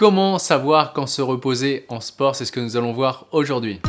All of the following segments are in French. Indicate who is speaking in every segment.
Speaker 1: Comment savoir quand se reposer en sport C'est ce que nous allons voir aujourd'hui.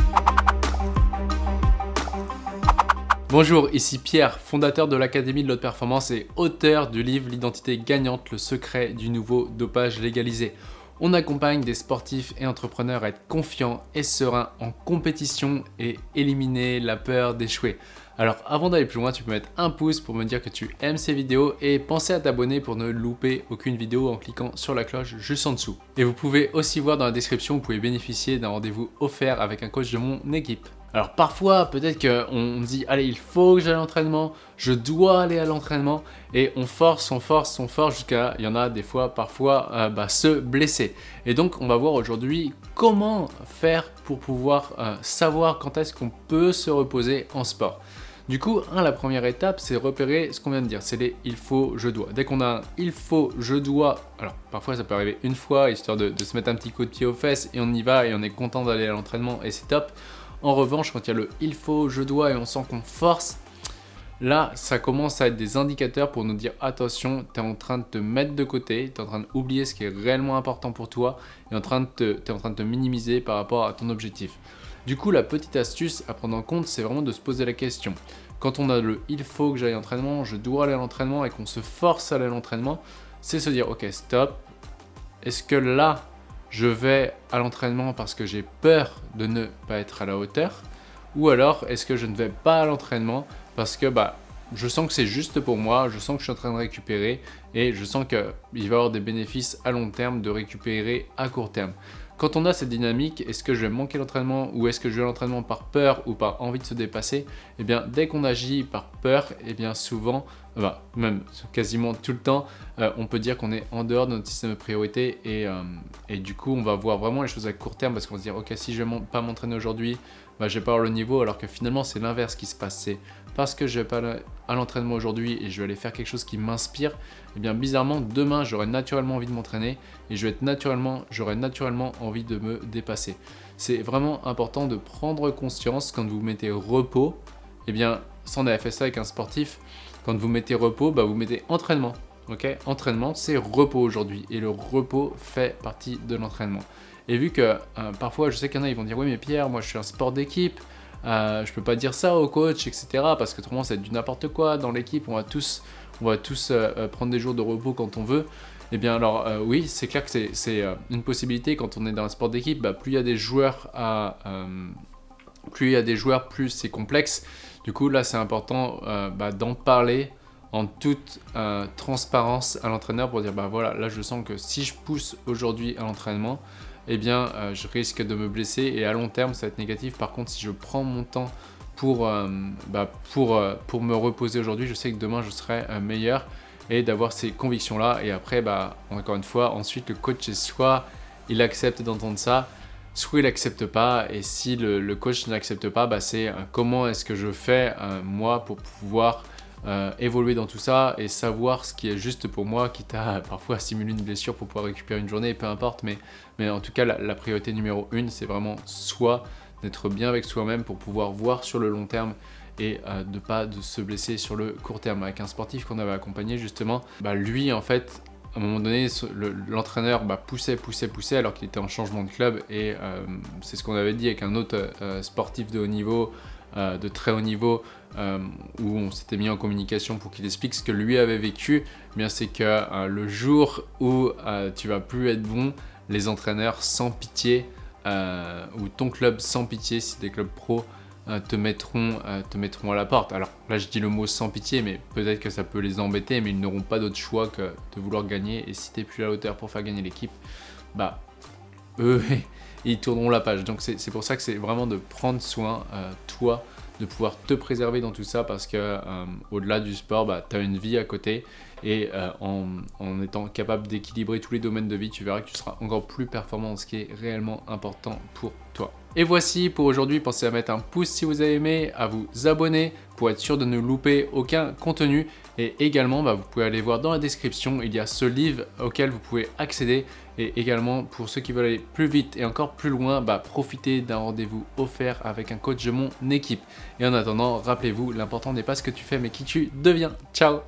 Speaker 1: Bonjour, ici Pierre, fondateur de l'Académie de l'Haute Performance et auteur du livre L'identité gagnante, le secret du nouveau dopage légalisé. On accompagne des sportifs et entrepreneurs à être confiants et sereins en compétition et éliminer la peur d'échouer. Alors avant d'aller plus loin, tu peux mettre un pouce pour me dire que tu aimes ces vidéos et penser à t'abonner pour ne louper aucune vidéo en cliquant sur la cloche juste en dessous. Et vous pouvez aussi voir dans la description, vous pouvez bénéficier d'un rendez-vous offert avec un coach de mon équipe. Alors parfois, peut-être qu'on dit « Allez, il faut que j'aille à l'entraînement, je dois aller à l'entraînement » et on force, on force, on force jusqu'à, il y en a des fois, parfois, euh, bah, se blesser. Et donc, on va voir aujourd'hui comment faire pour pouvoir euh, savoir quand est-ce qu'on peut se reposer en sport. Du coup, la première étape, c'est repérer ce qu'on vient de dire, c'est les « il faut, je dois ». Dès qu'on a un « il faut, je dois », alors parfois ça peut arriver une fois, histoire de se mettre un petit coup de pied aux fesses et on y va et on est content d'aller à l'entraînement et c'est top. En revanche, quand il y a le « il faut »,« je dois » et on sent qu'on force, là, ça commence à être des indicateurs pour nous dire « attention, tu es en train de te mettre de côté, tu es en train d'oublier ce qui est réellement important pour toi et tu es en train de te minimiser par rapport à ton objectif ». Du coup, la petite astuce à prendre en compte, c'est vraiment de se poser la question. Quand on a le « il faut que j'aille à l'entraînement »,« je dois aller à l'entraînement » et qu'on se force à aller à l'entraînement, c'est se dire « ok, stop, est-ce que là, je vais à l'entraînement parce que j'ai peur de ne pas être à la hauteur ou alors est-ce que je ne vais pas à l'entraînement parce que bah, je sens que c'est juste pour moi, je sens que je suis en train de récupérer et je sens qu'il va y avoir des bénéfices à long terme de récupérer à court terme. Quand on a cette dynamique, est-ce que je vais manquer l'entraînement ou est-ce que je vais l'entraînement par peur ou par envie de se dépasser? Eh bien, dès qu'on agit par peur, eh bien souvent, bah, même quasiment tout le temps, euh, on peut dire qu'on est en dehors de notre système de priorité et, euh, et, du coup, on va voir vraiment les choses à court terme parce qu'on va se dire, ok, si je ne vais pas m'entraîner aujourd'hui, bah, je vais pas avoir le niveau alors que finalement, c'est l'inverse qui se passe. C'est parce que je vais pas à l'entraînement aujourd'hui et je vais aller faire quelque chose qui m'inspire, et eh bien bizarrement, demain, j'aurai naturellement envie de m'entraîner et je vais naturellement, j'aurai naturellement envie de me dépasser. C'est vraiment important de prendre conscience quand vous mettez repos, et eh bien, ça on avait ça avec un sportif, quand vous mettez repos, bah, vous mettez entraînement. entraînement, c'est repos aujourd'hui et le repos fait partie de l'entraînement. Et vu que euh, parfois, je sais qu'il y en a, ils vont dire « Oui, mais Pierre, moi je suis un sport d'équipe, euh, je peux pas dire ça au coach, etc. » Parce que autrement, c'est du n'importe quoi. Dans l'équipe, on va tous, on va tous euh, prendre des jours de repos quand on veut. Eh bien alors oui, c'est clair que c'est une possibilité quand on est dans un sport d'équipe, bah, plus il y a des joueurs à, plus il y a des joueurs, plus c'est complexe. Du coup là c'est important bah, d'en parler en toute transparence à l'entraîneur pour dire bah voilà là je sens que si je pousse aujourd'hui à l'entraînement eh bien euh, je risque de me blesser et à long terme ça va être négatif. Par contre si je prends mon temps pour, euh, bah, pour, euh, pour me reposer aujourd'hui, je sais que demain je serai meilleur et d'avoir ces convictions là et après bah, encore une fois ensuite le coach soit il accepte d'entendre ça soit il n'accepte pas et si le, coach n'accepte pas bah, c'est comment est-ce que je fais moi pour pouvoir euh, évoluer dans tout ça et savoir ce qui est juste pour moi, quitte à parfois simuler une blessure pour pouvoir récupérer une journée, peu importe. Mais, en tout cas, la, priorité numéro une, c'est vraiment soit d'être bien avec soi-même pour pouvoir voir sur le long terme et euh, de pas de se blesser sur le court terme. Avec un sportif qu'on avait accompagné justement, bah lui en fait, à un moment donné, l'entraîneur bah, poussait, poussait, poussait alors qu'il était en changement de club et euh, c'est ce qu'on avait dit avec un autre sportif de haut niveau euh, de très haut niveau euh, où on s'était mis en communication pour qu'il explique ce que lui avait vécu, eh bien c'est que euh, le jour où tu vas plus être bon, les entraîneurs sans pitié ou ton club sans pitié, si des clubs pro, te, mettront, te mettront à la porte. Alors là je dis le mot sans pitié, mais peut-être que ça peut les embêter, mais ils n'auront pas d'autre choix que de vouloir gagner. Et si tu n'es plus à la hauteur pour faire gagner l'équipe, bah eux, ils tourneront la page. Donc c'est pour ça que c'est vraiment de prendre soin, euh, toi, de pouvoir te préserver dans tout ça parce que euh, au-delà du sport, bah, tu as une vie à côté et euh, en, en, étant capable d'équilibrer tous les domaines de vie, tu verras que tu seras encore plus performant ce qui est réellement important pour toi. Et voici pour aujourd'hui, pensez à mettre un pouce si vous avez aimé, à vous abonner pour être sûr de ne louper aucun contenu. Et également, bah, vous pouvez aller voir dans la description, il y a ce livre auquel vous pouvez accéder. Et également, pour ceux qui veulent aller plus vite et encore plus loin, bah, profitez d'un rendez-vous offert avec un coach de mon équipe. Et en attendant, rappelez-vous, l'important n'est pas ce que tu fais, mais qui tu deviens. Ciao